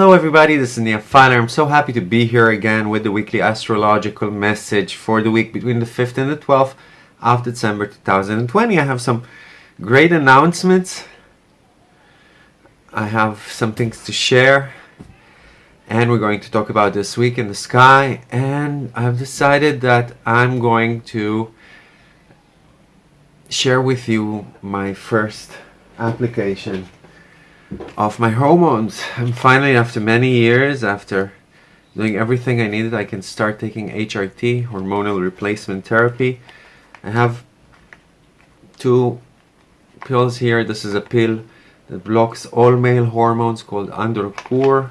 Hello everybody, this is Nia Fowler. I'm so happy to be here again with the weekly astrological message for the week between the 5th and the 12th of December 2020. I have some great announcements. I have some things to share and we're going to talk about this week in the sky and I've decided that I'm going to share with you my first application of my hormones. And finally, after many years, after doing everything I needed, I can start taking HRT, hormonal replacement therapy. I have two pills here. This is a pill that blocks all male hormones called Androcur.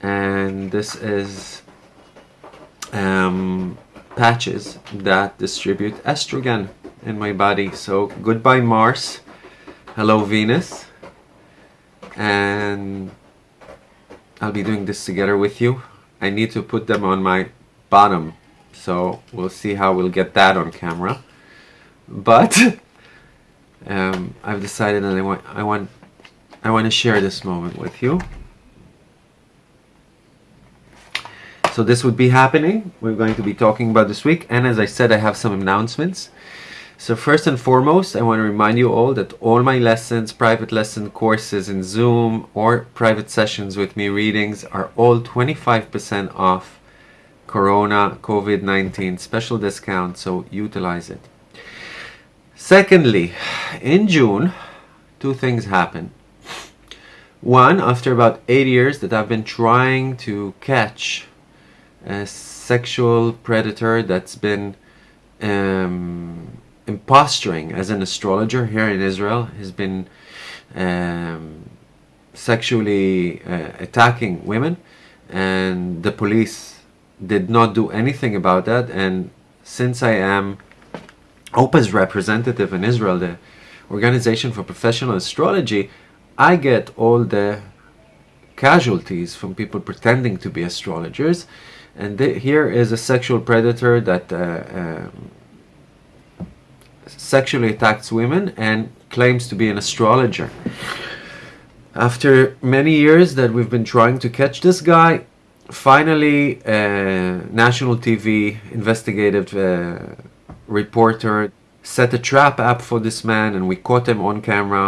And this is um, patches that distribute estrogen in my body. So goodbye Mars. Hello Venus and I'll be doing this together with you. I need to put them on my bottom so we'll see how we'll get that on camera. But um, I've decided that I want I want I want to share this moment with you. So this would be happening. We're going to be talking about this week. And as I said I have some announcements so first and foremost, I want to remind you all that all my lessons, private lesson courses in Zoom or private sessions with me readings are all 25% off Corona COVID-19 special discount, so utilize it. Secondly, in June, two things happen. One, after about eight years that I've been trying to catch a sexual predator that's been um, imposturing as an astrologer here in Israel. He's been um, sexually uh, attacking women and the police did not do anything about that and since I am OPA's representative in Israel, the Organization for Professional Astrology, I get all the casualties from people pretending to be astrologers and here is a sexual predator that uh, um, sexually attacks women and claims to be an astrologer. After many years that we've been trying to catch this guy, finally a national TV investigative uh, reporter set a trap up for this man and we caught him on camera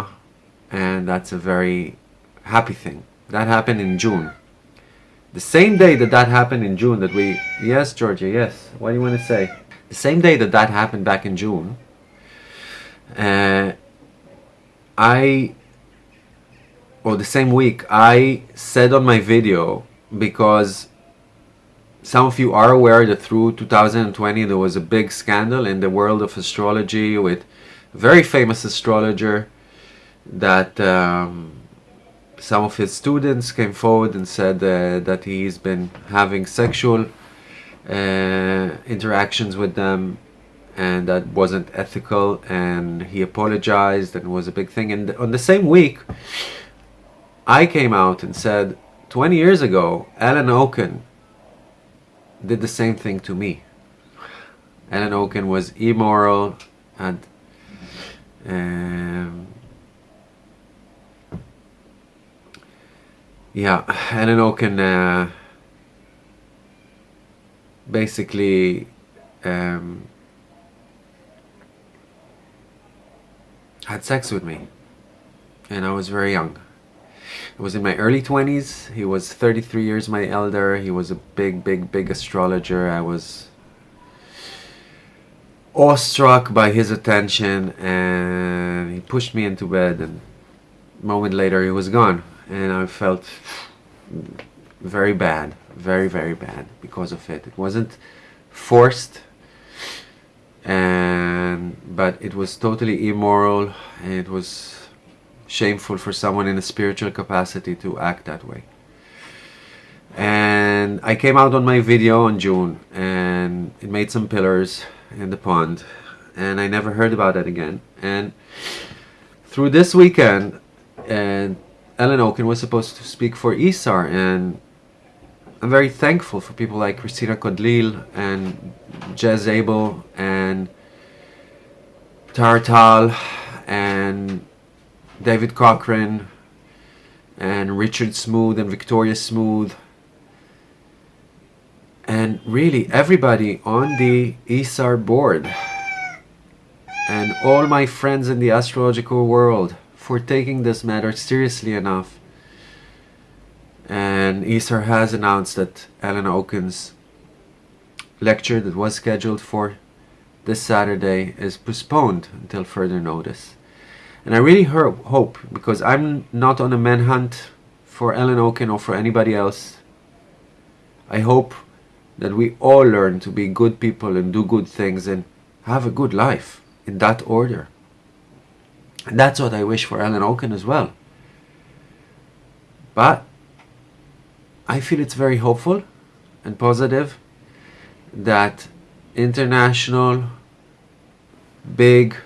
and that's a very happy thing. That happened in June. The same day that that happened in June that we... Yes, Georgia, yes. What do you want to say? The same day that that happened back in June, uh, I or the same week I said on my video because some of you are aware that through 2020 there was a big scandal in the world of astrology with a very famous astrologer that um, some of his students came forward and said uh, that he's been having sexual uh, interactions with them and that wasn't ethical and he apologized and it was a big thing. And on the same week I came out and said 20 years ago Alan Oken did the same thing to me. Alan Oken was immoral and um, yeah Alan Oken uh, basically um, had sex with me and I was very young. I was in my early 20s. He was 33 years my elder. He was a big, big, big astrologer. I was awestruck by his attention and he pushed me into bed and a moment later he was gone and I felt very bad, very, very bad because of it. It wasn't forced and but it was totally immoral. It was shameful for someone in a spiritual capacity to act that way. And I came out on my video in June and it made some pillars in the pond and I never heard about it again. And through this weekend and Alan Oken was supposed to speak for ISAR and I'm very thankful for people like Christina Kodlil and Jez Abel and Tartal and David Cochrane and Richard Smoot and Victoria Smoot and really everybody on the ISAR board and all my friends in the astrological world for taking this matter seriously enough. And ISAR has announced that Alan Oken's lecture that was scheduled for this Saturday is postponed until further notice. And I really hope, because I'm not on a manhunt for Alan Oken or for anybody else, I hope that we all learn to be good people and do good things and have a good life in that order. And that's what I wish for Alan Oken as well. But I feel it's very hopeful and positive that international big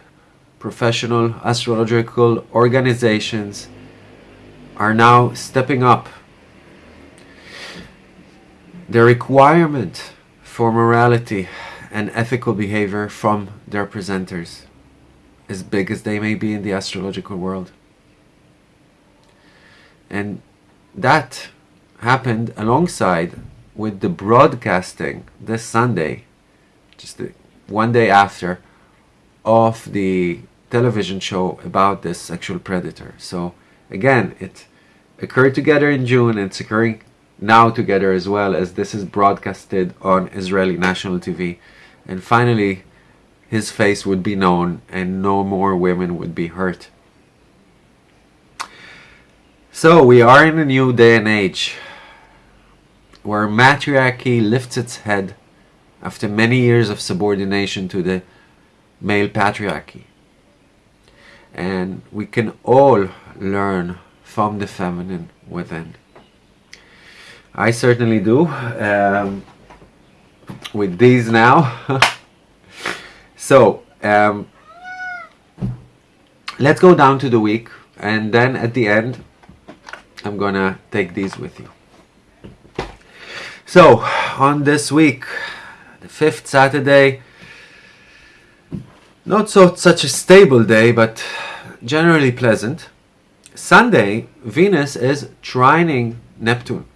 professional astrological organizations are now stepping up the requirement for morality and ethical behavior from their presenters, as big as they may be in the astrological world. And that happened alongside with the broadcasting this Sunday, just one day after, of the television show about this sexual predator. So again, it occurred together in June and it's occurring now together as well as this is broadcasted on Israeli national TV. And finally, his face would be known and no more women would be hurt. So we are in a new day and age where matriarchy lifts its head after many years of subordination to the male patriarchy. And we can all learn from the feminine within. I certainly do. Um, with these now. so, um, let's go down to the week and then at the end I'm gonna take these with you. So, on this week, the fifth Saturday, not so such a stable day, but generally pleasant. Sunday, Venus is trining Neptune.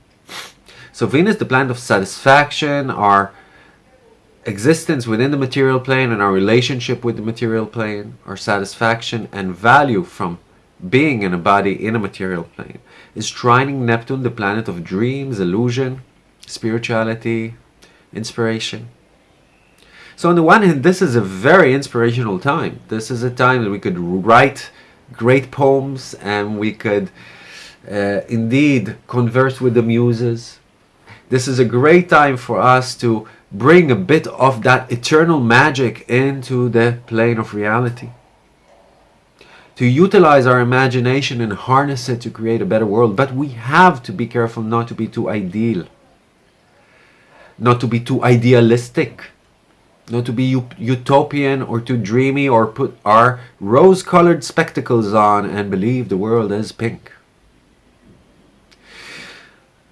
So Venus, the planet of satisfaction, our existence within the material plane and our relationship with the material plane, our satisfaction and value from being in a body in a material plane, is trining Neptune, the planet of dreams, illusion, spirituality, inspiration. So on the one hand, this is a very inspirational time. This is a time that we could write great poems and we could uh, indeed converse with the muses this is a great time for us to bring a bit of that eternal magic into the plane of reality. To utilize our imagination and harness it to create a better world. But we have to be careful not to be too ideal. Not to be too idealistic. Not to be utopian or too dreamy or put our rose-colored spectacles on and believe the world is pink.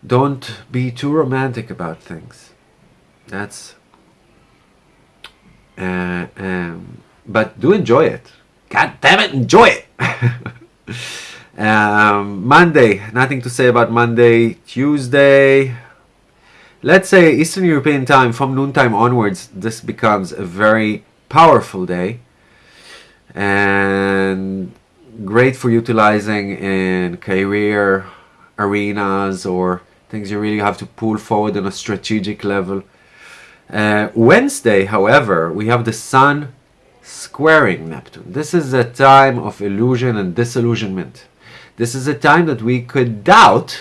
Don't be too romantic about things. That's. Uh, um, but do enjoy it. God damn it, enjoy it! um, Monday, nothing to say about Monday. Tuesday, let's say Eastern European time from noontime onwards, this becomes a very powerful day and great for utilizing in career arenas or things you really have to pull forward on a strategic level. Uh, Wednesday, however, we have the Sun squaring Neptune. This is a time of illusion and disillusionment. This is a time that we could doubt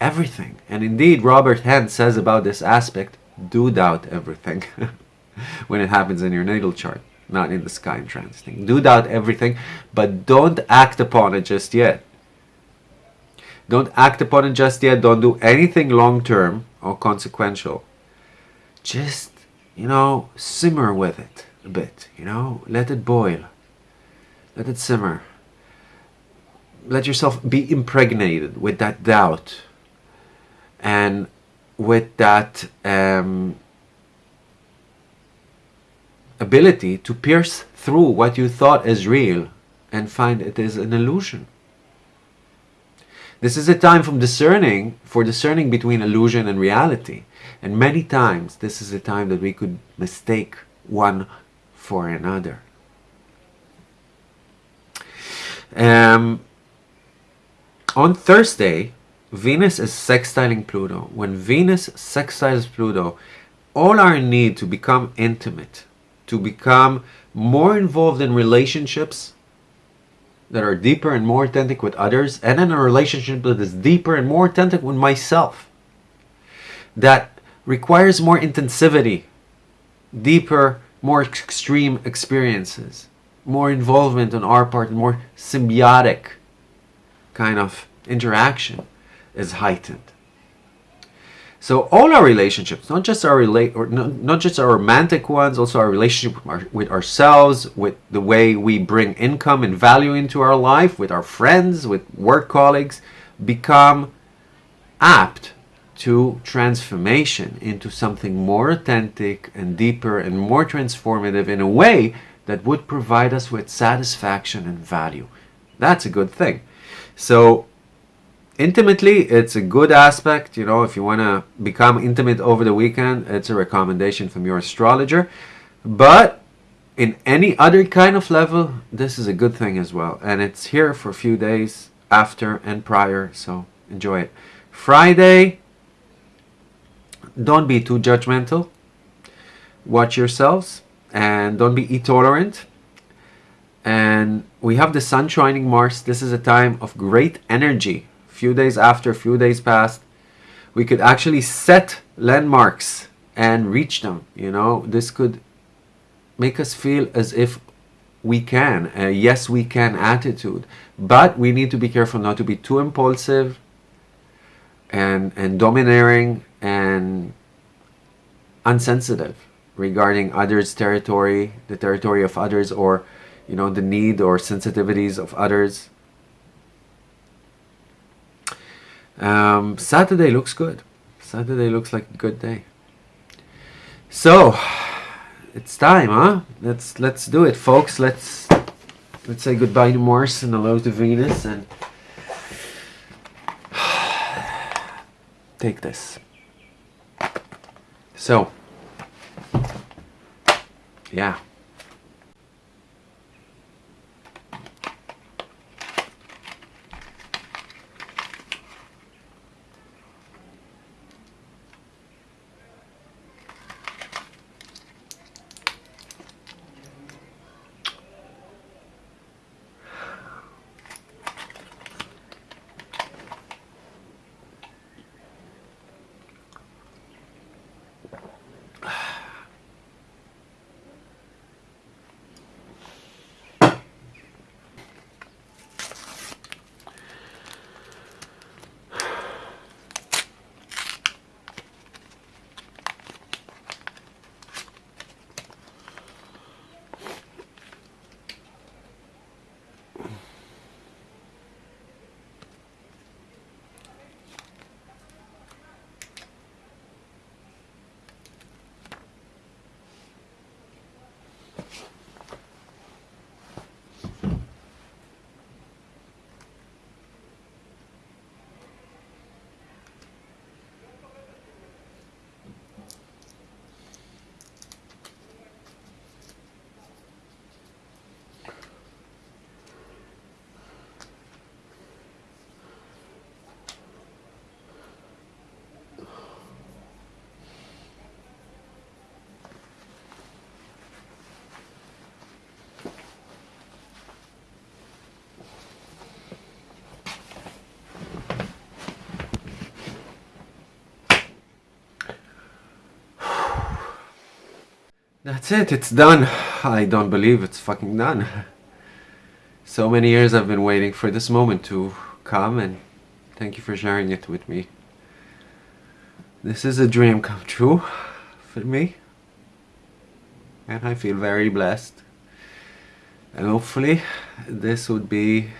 everything. And indeed, Robert Hand says about this aspect, do doubt everything when it happens in your natal chart, not in the sky and transiting. Do doubt everything, but don't act upon it just yet. Don't act upon it just yet. Don't do anything long term or consequential. Just, you know, simmer with it a bit, you know, let it boil. Let it simmer. Let yourself be impregnated with that doubt and with that um, ability to pierce through what you thought is real and find it is an illusion. This is a time from discerning for discerning between illusion and reality. And many times this is a time that we could mistake one for another. Um, on Thursday, Venus is sextiling Pluto. When Venus sextiles Pluto, all our need to become intimate, to become more involved in relationships that are deeper and more authentic with others, and in a relationship that is deeper and more authentic with myself, that requires more intensivity, deeper, more extreme experiences, more involvement on our part, more symbiotic kind of interaction is heightened. So all our relationships, not just our relate or not, not just our romantic ones, also our relationship with, our, with ourselves, with the way we bring income and value into our life, with our friends, with work colleagues, become apt to transformation into something more authentic and deeper and more transformative in a way that would provide us with satisfaction and value. That's a good thing. So intimately it's a good aspect you know if you want to become intimate over the weekend it's a recommendation from your astrologer. But in any other kind of level this is a good thing as well. And it's here for a few days after and prior so enjoy it. Friday don't be too judgmental. Watch yourselves and don't be intolerant. And we have the sun shining mars. This is a time of great energy few days after, a few days passed, we could actually set landmarks and reach them. You know, this could make us feel as if we can, a yes we can attitude. But we need to be careful not to be too impulsive and, and domineering and unsensitive regarding others' territory, the territory of others, or you know the need or sensitivities of others. Um, Saturday looks good. Saturday looks like a good day. So it's time, huh? Let's let's do it, folks. Let's let's say goodbye to Mars and hello to Venus and take this. So yeah. That's it, it's done. I don't believe it's fucking done. So many years I've been waiting for this moment to come and thank you for sharing it with me. This is a dream come true for me. And I feel very blessed. And hopefully this would be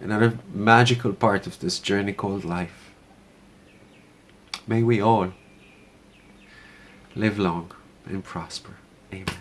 another magical part of this journey called life. May we all live long and prosper. Amen.